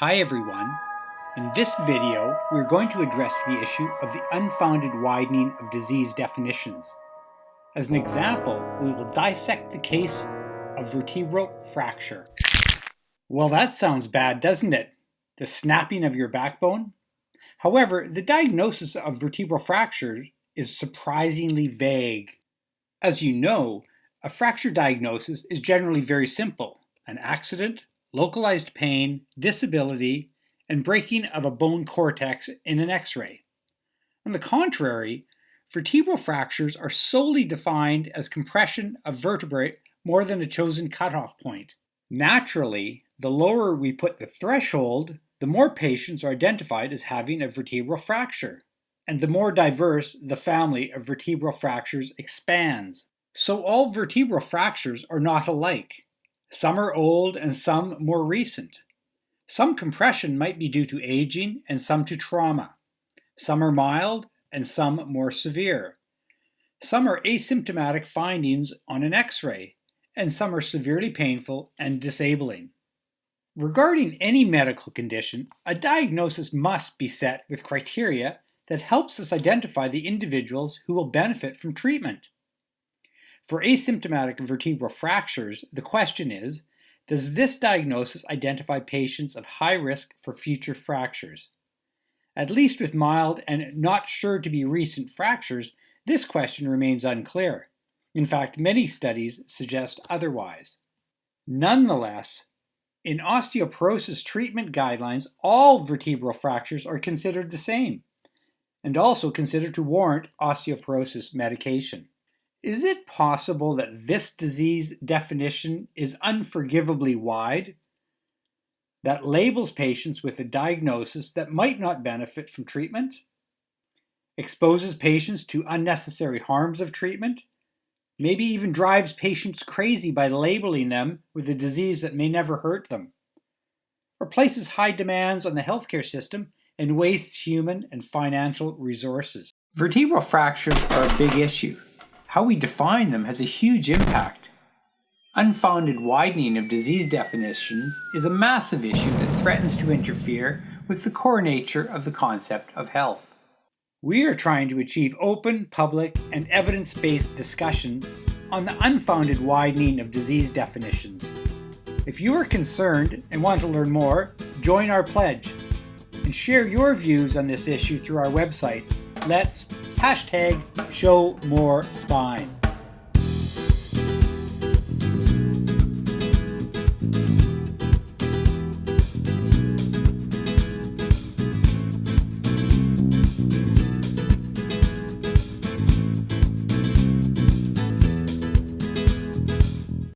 Hi everyone. In this video, we're going to address the issue of the unfounded widening of disease definitions. As an example, we will dissect the case of vertebral fracture. Well, that sounds bad, doesn't it? The snapping of your backbone? However, the diagnosis of vertebral fracture is surprisingly vague. As you know, a fracture diagnosis is generally very simple. An accident, localized pain, disability, and breaking of a bone cortex in an x-ray. On the contrary, vertebral fractures are solely defined as compression of vertebrae more than a chosen cutoff point. Naturally, the lower we put the threshold, the more patients are identified as having a vertebral fracture, and the more diverse the family of vertebral fractures expands. So all vertebral fractures are not alike. Some are old and some more recent. Some compression might be due to aging and some to trauma. Some are mild and some more severe. Some are asymptomatic findings on an x-ray, and some are severely painful and disabling. Regarding any medical condition, a diagnosis must be set with criteria that helps us identify the individuals who will benefit from treatment. For asymptomatic vertebral fractures, the question is, does this diagnosis identify patients of high risk for future fractures? At least with mild and not sure to be recent fractures, this question remains unclear. In fact, many studies suggest otherwise. Nonetheless, in osteoporosis treatment guidelines, all vertebral fractures are considered the same, and also considered to warrant osteoporosis medication. Is it possible that this disease definition is unforgivably wide? That labels patients with a diagnosis that might not benefit from treatment? Exposes patients to unnecessary harms of treatment? Maybe even drives patients crazy by labeling them with a disease that may never hurt them? Or places high demands on the healthcare system and wastes human and financial resources? Vertebral fractures are a big issue. How we define them has a huge impact. Unfounded widening of disease definitions is a massive issue that threatens to interfere with the core nature of the concept of health. We are trying to achieve open, public, and evidence-based discussion on the unfounded widening of disease definitions. If you are concerned and want to learn more, join our pledge and share your views on this issue through our website. Let's hashtag show more spine.